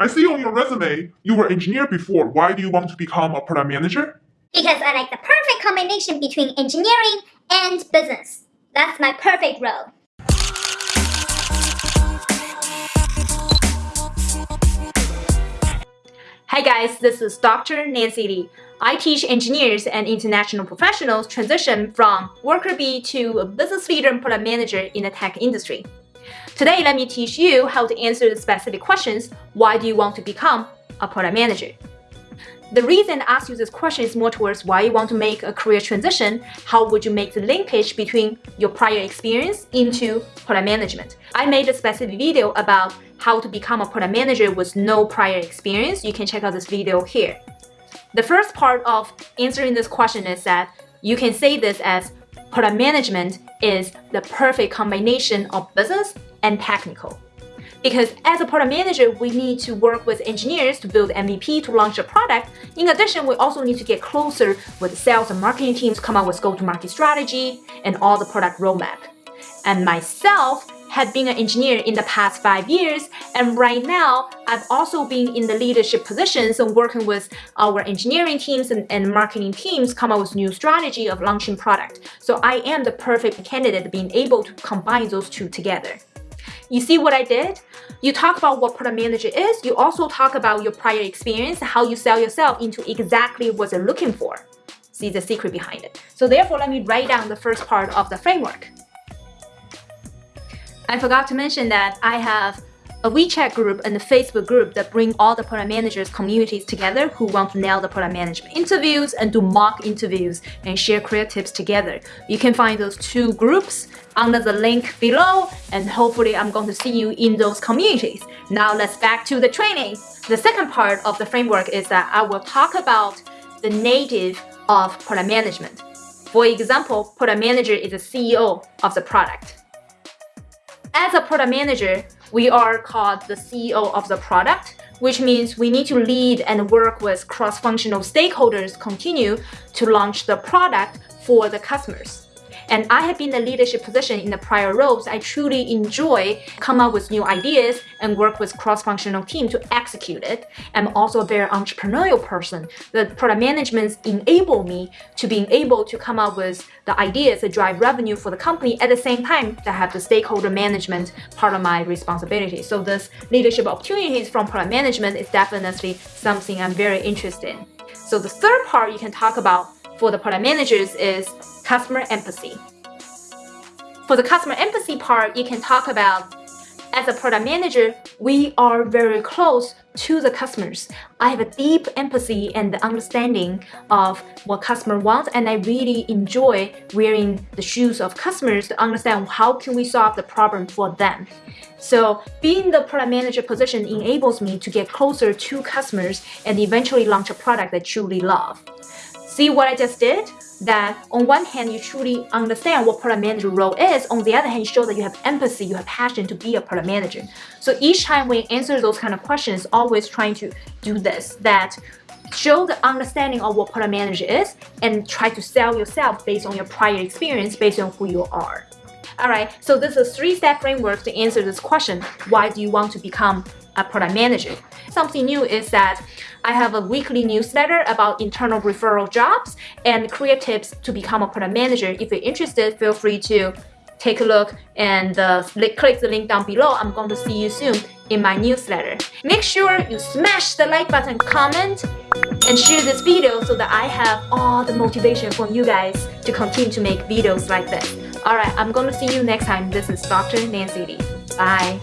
I see on your resume you were engineer before. Why do you want to become a product manager? Because I like the perfect combination between engineering and business. That's my perfect role. Hi guys, this is Dr. Nancy Li. I teach engineers and international professionals transition from worker bee to a business leader and product manager in the tech industry. Today, let me teach you how to answer the specific questions. Why do you want to become a product manager? The reason I ask you this question is more towards why you want to make a career transition. How would you make the linkage between your prior experience into product management? I made a specific video about how to become a product manager with no prior experience. You can check out this video here. The first part of answering this question is that you can say this as product management is the perfect combination of business and technical. Because as a product manager, we need to work with engineers to build MVP to launch a product. In addition, we also need to get closer with sales and marketing teams, come up with go-to-market strategy and all the product roadmap. And myself had been an engineer in the past five years, and right now I've also been in the leadership positions and working with our engineering teams and, and marketing teams come up with new strategy of launching product. So I am the perfect candidate being able to combine those two together. You see what I did? You talk about what product manager is, you also talk about your prior experience, how you sell yourself into exactly what they're looking for. See the secret behind it. So therefore, let me write down the first part of the framework. I forgot to mention that I have a WeChat group and a Facebook group that bring all the product managers communities together who want to nail the product management interviews and do mock interviews and share career tips together. You can find those two groups under the link below and hopefully I'm going to see you in those communities. Now let's back to the training. The second part of the framework is that I will talk about the native of product management. For example, product manager is the CEO of the product. As a product manager, we are called the CEO of the product, which means we need to lead and work with cross-functional stakeholders continue to launch the product for the customers. And I have been in the leadership position in the prior roles. I truly enjoy come up with new ideas and work with cross-functional team to execute it. I'm also a very entrepreneurial person. The product management enable me to being able to come up with the ideas that drive revenue for the company at the same time that have the stakeholder management part of my responsibility. So this leadership opportunities from product management is definitely something I'm very interested in. So the third part you can talk about for the product managers is customer empathy. For the customer empathy part, you can talk about as a product manager, we are very close to the customers. I have a deep empathy and understanding of what customer wants and I really enjoy wearing the shoes of customers to understand how can we solve the problem for them. So being the product manager position enables me to get closer to customers and eventually launch a product that truly love. See what I just did? That on one hand, you truly understand what product manager role is. On the other hand, show that you have empathy, you have passion to be a product manager. So each time we answer those kind of questions, always trying to do this, that show the understanding of what product manager is and try to sell yourself based on your prior experience, based on who you are. Alright, so this is a three-step framework to answer this question. Why do you want to become a product manager? Something new is that I have a weekly newsletter about internal referral jobs and career tips to become a product manager. If you're interested, feel free to take a look and uh, click the link down below. I'm going to see you soon in my newsletter. Make sure you smash the like button, comment, and share this video so that I have all the motivation for you guys to continue to make videos like this. Alright, I'm gonna see you next time. This is Dr. Nancy Li. Bye.